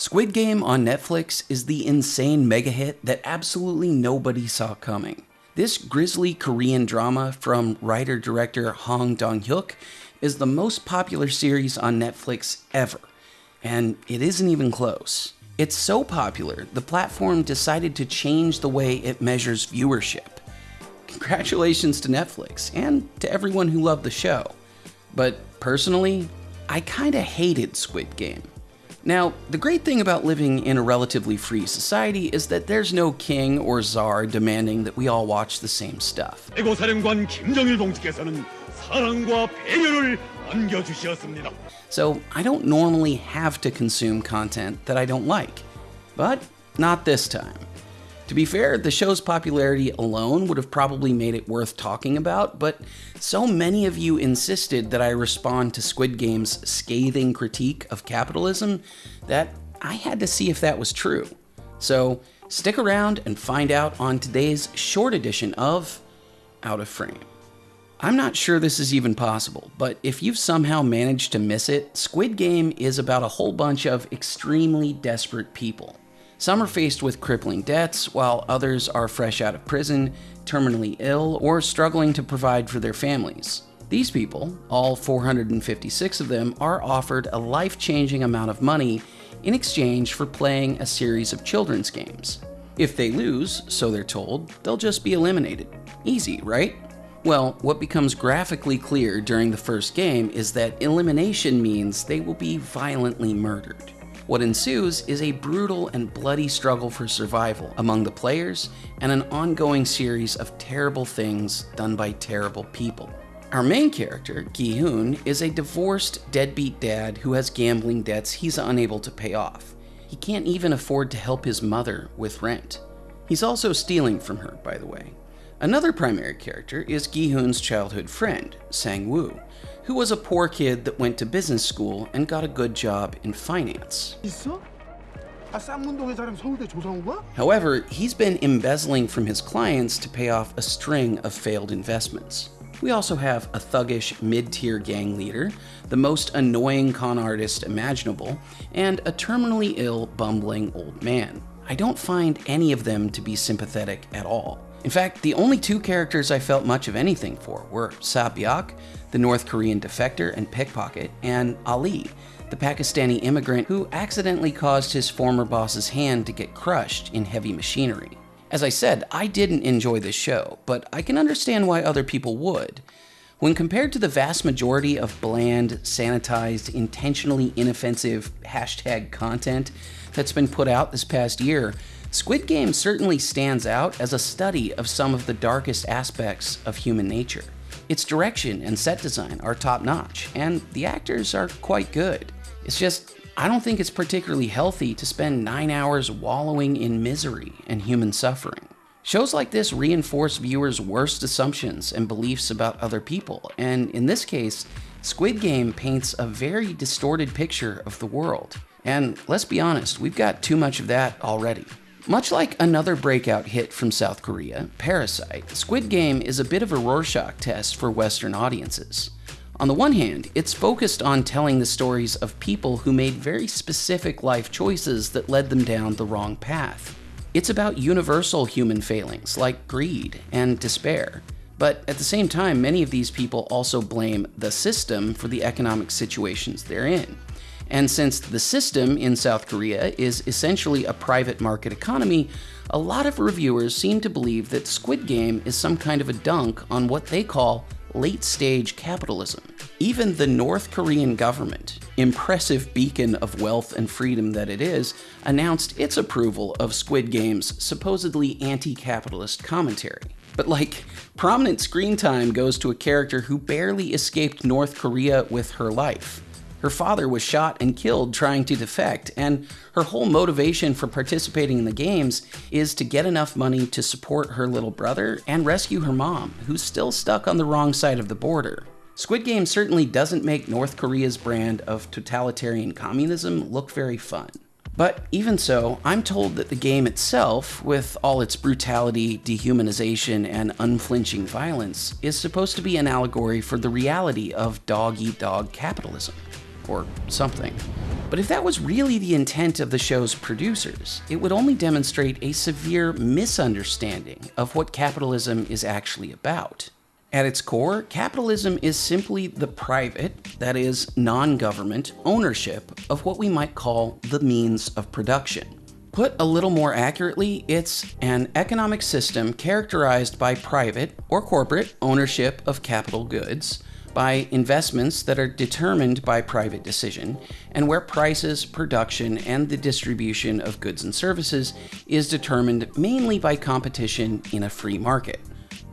Squid Game on Netflix is the insane mega hit that absolutely nobody saw coming. This grisly Korean drama from writer director Hwang Dong Hyuk is the most popular series on Netflix ever, and it isn't even close. It's so popular, the platform decided to change the way it measures viewership. Congratulations to Netflix and to everyone who loved the show. But personally, I kinda hated Squid Game. Now, the great thing about living in a relatively free society is that there's no king or czar demanding that we all watch the same stuff. So, I don't normally have to consume content that I don't like, but not this time. To be fair, the show's popularity alone would have probably made it worth talking about, but so many of you insisted that I respond to Squid Game's scathing critique of capitalism that I had to see if that was true. So stick around and find out on today's short edition of Out of Frame. I'm not sure this is even possible, but if you've somehow managed to miss it, Squid Game is about a whole bunch of extremely desperate people. Some are faced with crippling debts, while others are fresh out of prison, terminally ill, or struggling to provide for their families. These people, all 456 of them, are offered a life changing amount of money in exchange for playing a series of children's games. If they lose, so they're told, they'll just be eliminated. Easy, right? Well, what becomes graphically clear during the first game is that elimination means they will be violently murdered. What ensues is a brutal and bloody struggle for survival among the players and an ongoing series of terrible things done by terrible people. Our main character, Gi-hoon, is a divorced, deadbeat dad who has gambling debts he's unable to pay off. He can't even afford to help his mother with rent. He's also stealing from her, by the way. Another primary character is Gi-hoon's childhood friend, Sang-woo, who was a poor kid that went to business school and got a good job in finance. However, he's been embezzling from his clients to pay off a string of failed investments. We also have a thuggish mid-tier gang leader, the most annoying con artist imaginable, and a terminally ill, bumbling old man. I don't find any of them to be sympathetic at all. In fact, the only two characters I felt much of anything for were Sae-byeok, the North Korean defector and pickpocket, and Ali, the Pakistani immigrant who accidentally caused his former boss's hand to get crushed in heavy machinery. As I said, I didn't enjoy this show, but I can understand why other people would. When compared to the vast majority of bland, sanitized, intentionally inoffensive hashtag content that's been put out this past year, Squid Game certainly stands out as a study of some of the darkest aspects of human nature. Its direction and set design are top notch, and the actors are quite good. It's just, I don't think it's particularly healthy to spend nine hours wallowing in misery and human suffering. Shows like this reinforce viewers' worst assumptions and beliefs about other people, and in this case, Squid Game paints a very distorted picture of the world. And let's be honest, we've got too much of that already. Much like another breakout hit from South Korea, Parasite, Squid Game is a bit of a Rorschach test for Western audiences. On the one hand, it's focused on telling the stories of people who made very specific life choices that led them down the wrong path. It's about universal human failings like greed and despair. But at the same time, many of these people also blame the system for the economic situations they're in. And since the system in South Korea is essentially a private market economy, a lot of reviewers seem to believe that Squid Game is some kind of a dunk on what they call late stage capitalism. Even the North Korean government, impressive beacon of wealth and freedom that it is, announced its approval of Squid Game's supposedly anti capitalist commentary. But like, prominent screen time goes to a character who barely escaped North Korea with her life. Her father was shot and killed trying to defect, and her whole motivation for participating in the games is to get enough money to support her little brother and rescue her mom, who's still stuck on the wrong side of the border. Squid Game certainly doesn't make North Korea's brand of totalitarian communism look very fun. But even so, I'm told that the game itself, with all its brutality, dehumanization, and unflinching violence, is supposed to be an allegory for the reality of dog eat dog capitalism. Or something. But if that was really the intent of the show's producers, it would only demonstrate a severe misunderstanding of what capitalism is actually about. At its core, capitalism is simply the private, that is, non government, ownership of what we might call the means of production. Put a little more accurately, it's an economic system characterized by private or corporate ownership of capital goods, by investments that are determined by private decision, and where prices, production, and the distribution of goods and services is determined mainly by competition in a free market.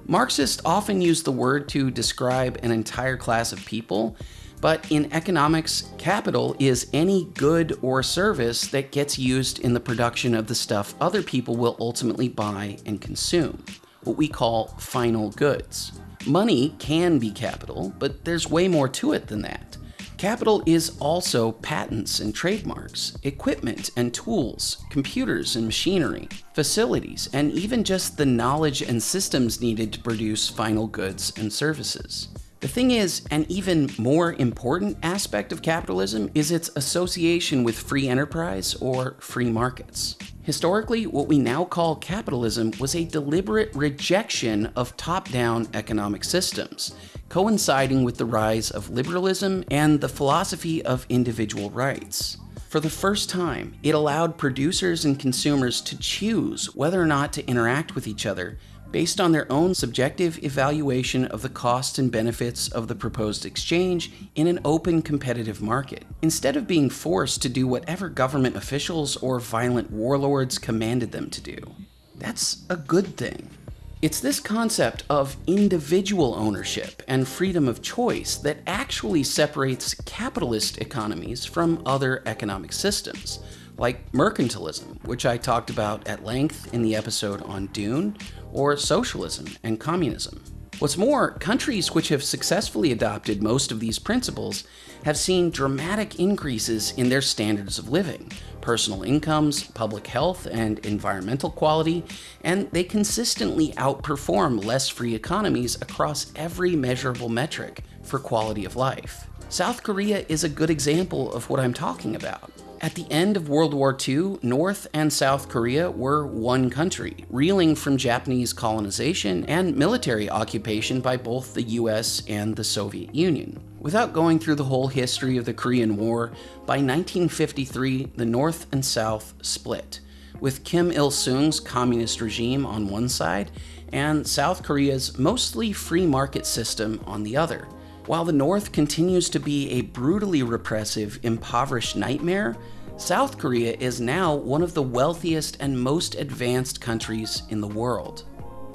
Marxists often use the word to describe an entire class of people, but in economics, capital is any good or service that gets used in the production of the stuff other people will ultimately buy and consume, what we call final goods. Money can be capital, but there's way more to it than that. Capital is also patents and trademarks, equipment and tools, computers and machinery, facilities, and even just the knowledge and systems needed to produce final goods and services. The thing is, an even more important aspect of capitalism is its association with free enterprise or free markets. Historically, what we now call capitalism was a deliberate rejection of top down economic systems, coinciding with the rise of liberalism and the philosophy of individual rights. For the first time, it allowed producers and consumers to choose whether or not to interact with each other based on their own subjective evaluation of the costs and benefits of the proposed exchange in an open competitive market, instead of being forced to do whatever government officials or violent warlords commanded them to do. That's a good thing. It's this concept of individual ownership and freedom of choice that actually separates capitalist economies from other economic systems, like mercantilism, which I talked about at length in the episode on Dune, or socialism and communism. What's more, countries which have successfully adopted most of these principles have seen dramatic increases in their standards of living, personal incomes, public health, and environmental quality, and they consistently outperform less free economies across every measurable metric for quality of life. South Korea is a good example of what I'm talking about. At the end of World War II, North and South Korea were one country, reeling from Japanese colonization and military occupation by both the US and the Soviet Union. Without going through the whole history of the Korean War, by 1953, the North and South split, with Kim Il sung's communist regime on one side and South Korea's mostly free market system on the other. While the North continues to be a brutally repressive, impoverished nightmare, South Korea is now one of the wealthiest and most advanced countries in the world.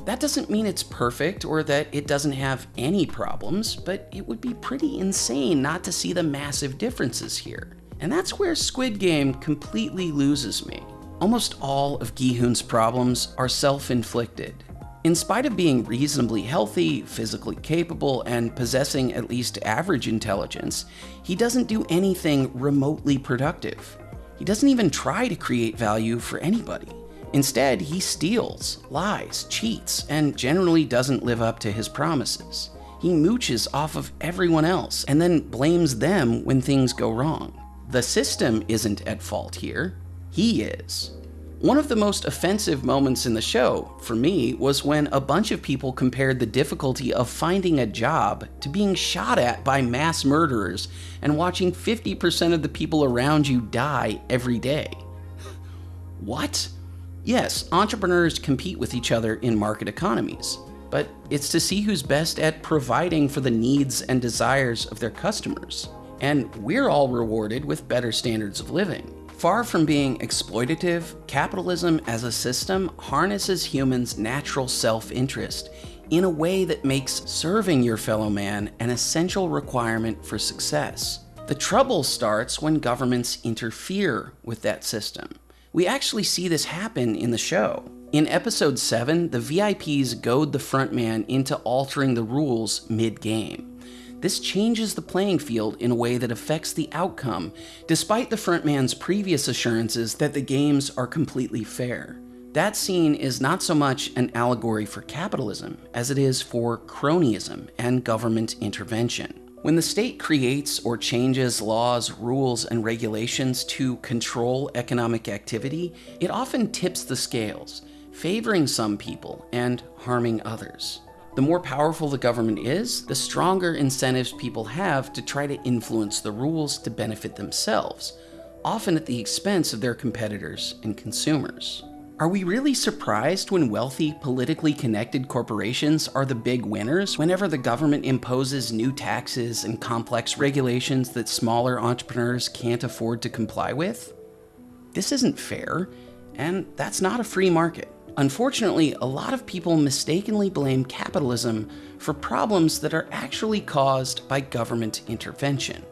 That doesn't mean it's perfect or that it doesn't have any problems, but it would be pretty insane not to see the massive differences here. And that's where Squid Game completely loses me. Almost all of Gi-hoon's problems are self-inflicted. In spite of being reasonably healthy, physically capable, and possessing at least average intelligence, he doesn't do anything remotely productive. He doesn't even try to create value for anybody. Instead, he steals, lies, cheats, and generally doesn't live up to his promises. He mooches off of everyone else and then blames them when things go wrong. The system isn't at fault here, he is. One of the most offensive moments in the show, for me, was when a bunch of people compared the difficulty of finding a job to being shot at by mass murderers and watching 50% of the people around you die every day. what? Yes, entrepreneurs compete with each other in market economies, but it's to see who's best at providing for the needs and desires of their customers. And we're all rewarded with better standards of living. Far from being exploitative, capitalism as a system harnesses humans' natural self-interest in a way that makes serving your fellow man an essential requirement for success. The trouble starts when governments interfere with that system. We actually see this happen in the show. In episode 7, the VIPs goad the frontman into altering the rules mid-game. This changes the playing field in a way that affects the outcome, despite the frontman's previous assurances that the games are completely fair. That scene is not so much an allegory for capitalism as it is for cronyism and government intervention. When the state creates or changes laws, rules, and regulations to control economic activity, it often tips the scales, favoring some people and harming others. The more powerful the government is, the stronger incentives people have to try to influence the rules to benefit themselves, often at the expense of their competitors and consumers. Are we really surprised when wealthy, politically connected corporations are the big winners whenever the government imposes new taxes and complex regulations that smaller entrepreneurs can't afford to comply with? This isn't fair, and that's not a free market. Unfortunately, a lot of people mistakenly blame capitalism for problems that are actually caused by government intervention.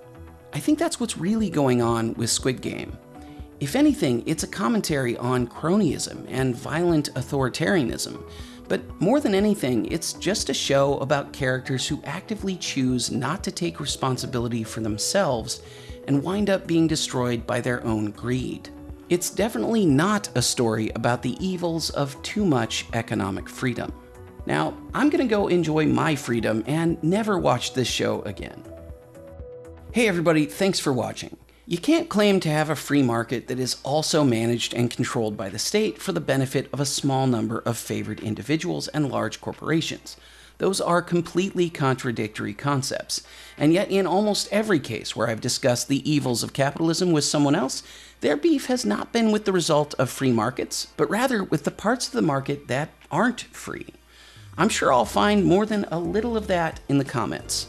I think that's what's really going on with Squid Game. If anything, it's a commentary on cronyism and violent authoritarianism. But more than anything, it's just a show about characters who actively choose not to take responsibility for themselves and wind up being destroyed by their own greed. It's definitely not a story about the evils of too much economic freedom. Now, I'm gonna go enjoy my freedom and never watch this show again. Hey everybody, thanks for watching. You can't claim to have a free market that is also managed and controlled by the state for the benefit of a small number of favored individuals and large corporations. Those are completely contradictory concepts. And yet, in almost every case where I've discussed the evils of capitalism with someone else, their beef has not been with the result of free markets, but rather with the parts of the market that aren't free. I'm sure I'll find more than a little of that in the comments.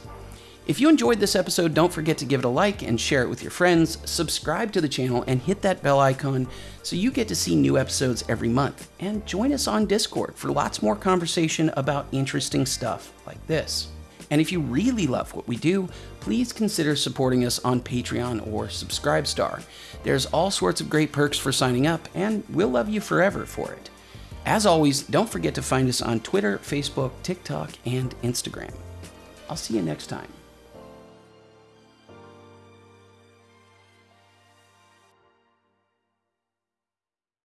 If you enjoyed this episode, don't forget to give it a like and share it with your friends, subscribe to the channel, and hit that bell icon so you get to see new episodes every month. And join us on Discord for lots more conversation about interesting stuff like this. And if you really love what we do, please consider supporting us on Patreon or Subscribestar. There's all sorts of great perks for signing up, and we'll love you forever for it. As always, don't forget to find us on Twitter, Facebook, TikTok, and Instagram. I'll see you next time.